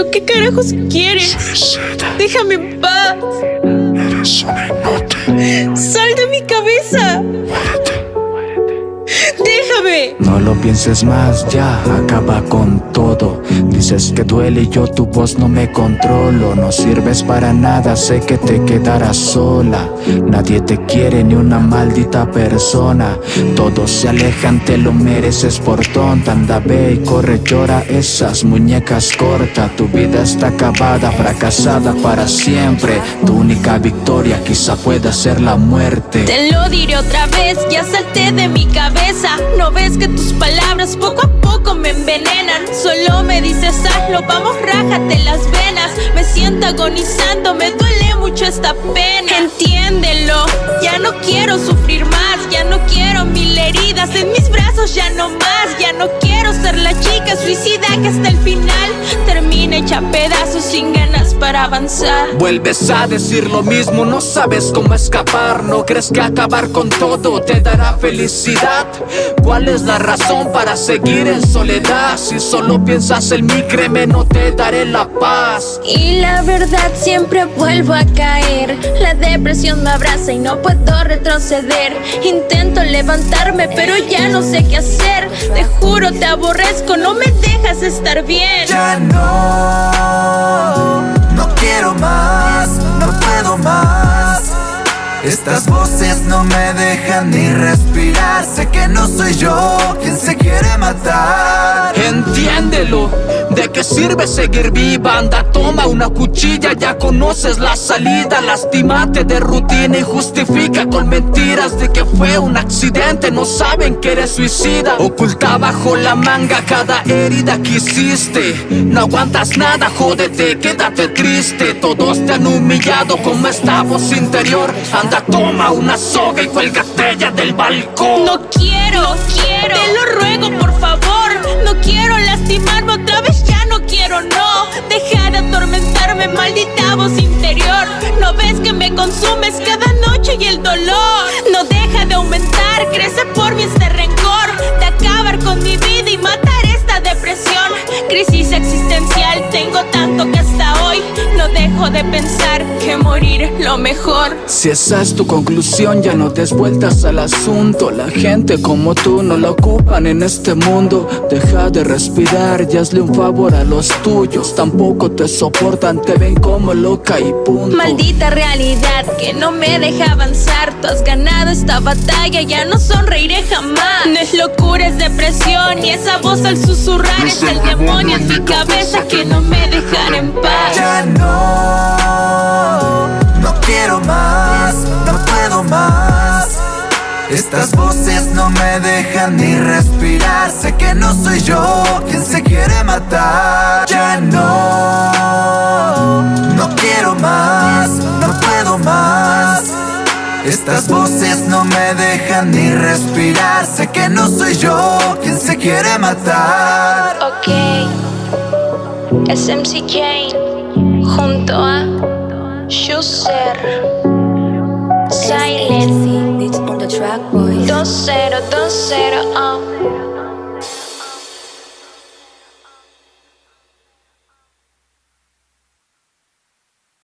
¿Pero qué carajos quieres? Déjame en paz. Eres una inútil. Sal de mi cabeza. Déjame. Pienses más, ya acaba con todo. Dices que duele y yo tu voz no me controlo. No sirves para nada, sé que te quedarás sola. Nadie te quiere ni una maldita persona. Todos se alejan, te lo mereces por tonta. Anda, ve y corre, llora esas muñecas cortas. Tu vida está acabada, fracasada para siempre. Tu única victoria quizá pueda ser la muerte. Te lo diré otra vez, ya salté de mi cabeza. No ves que tus palabras poco a poco me envenenan. Solo me dices hazlo, vamos, rájate las venas. Me siento agonizando, me duele mucho esta pena. Entiéndelo, ya no quiero sufrir más, ya no quiero mil heridas en mis ya no más. Ya no quiero ser la chica suicida que hasta el final termina hecha pedazos sin ganas para avanzar. Vuelves a decir lo mismo, no sabes cómo escapar, no crees que acabar con todo te dará felicidad. ¿Cuál es la razón para seguir en soledad? Si solo piensas en mí, créeme, no te daré la paz. Y la verdad siempre vuelvo a caer. La depresión me abraza y no puedo retroceder. Intento pero ya no sé qué hacer. Te juro, te aborrezco, no me dejas estar bien. Ya no, no quiero más, no puedo más. Estas voces no me dejan ni respirar. Sé que no soy yo quien se quiere matar. Entiéndelo, ¿de qué sirve seguir viva? Anda, toma una cuchilla, ya conoces la salida. Lastimate de rutina y justifica con mentiras de que fue un accidente. No saben que eres suicida. Oculta bajo la manga cada herida que hiciste. No aguantas nada, jódete, quédate triste. Todos te han humillado como esta voz interior. Anda, toma una soga y cuélgate ya del balcón. No quiero, quiero. Te lo ruego, por consumes cada noche y el dolor. No deja de aumentar, crece Crisis existencial, tengo tanto que hasta hoy no dejo de pensar que morir es lo mejor. Si esa es tu conclusión, ya no des vueltas al asunto. La gente como tú no la ocupan en este mundo. Deja de respirar y hazle un favor a los tuyos. Tampoco te soportan, te ven como loca y punto. Maldita realidad que no me deja avanzar. Tú has ganado esta batalla, ya no sonreiré jamás. No es locura, es depresión. Y esa voz al susurrar es el demonio en mi cabeza que no me dejan en paz. Ya no, no quiero más, no puedo más. Estas voces no me dejan ni respirar. Sé que no soy yo quien se quiere matar. Ya no, no quiero más, no puedo más. Estas voces no me dejan ni respirar. Sé que no soy yo quien se quiere matar. Es MC Jane junto a Schuster Silent It's on